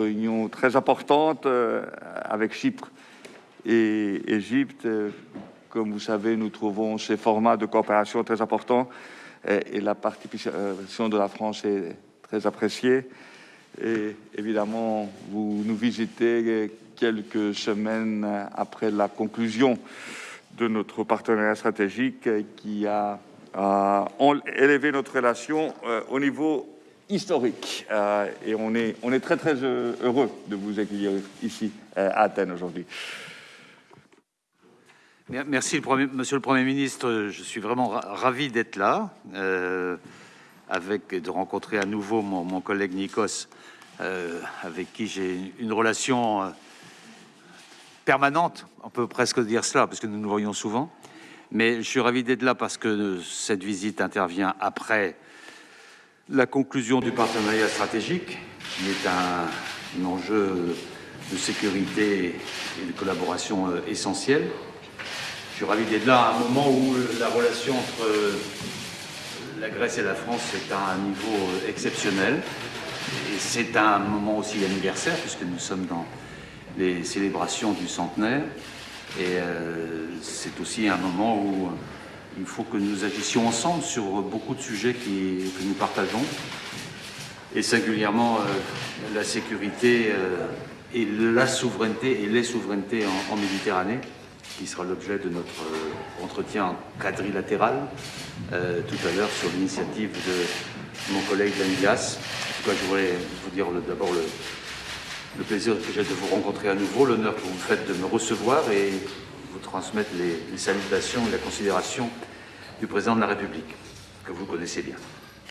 réunion très importante euh, avec Chypre et Égypte. Comme vous savez, nous trouvons ces formats de coopération très importants et, la participation de la France est très appréciée. Et évidemment, vous nous visitez quelques semaines après la conclusion de notre partenariat stratégique qui a, élevé notre relation euh, au niveau historique. Euh, et on est, on est très très heureux de vous accueillir ici euh, à Athènes aujourd'hui. Merci, Monsieur le Premier ministre. Je suis vraiment ravi d'être là, avec de rencontrer à nouveau mon, collègue Nikos, avec qui j'ai une relation permanente, on peut presque dire cela, parce que nous nous voyons souvent. Mais je suis ravi d'être là parce que cette visite intervient après la conclusion du partenariat stratégique, est un, enjeu de sécurité et de collaboration euh, essentiel. Je suis ravi d'être là à un moment où la relation entre la Grèce et la France est à un niveau euh, exceptionnel. C'est un moment aussi anniversaire, puisque nous sommes dans les célébrations du centenaire. Et euh, c'est aussi un moment où il faut que nous agissions ensemble sur beaucoup de sujets qui, que nous partageons, et singulièrement euh, la sécurité euh, et la souveraineté et les souverainetés en, Méditerranée, qui sera l'objet de notre entretien quadrilatéral tout à l'heure sur l'initiative de mon collègue Danilas. En tout cas, je voudrais vous dire d'abord le, le plaisir que j'ai de vous rencontrer à nouveau, l'honneur que vous me faites de me recevoir et vous transmettre les, salutations et la considération du président de la République, que vous connaissez bien.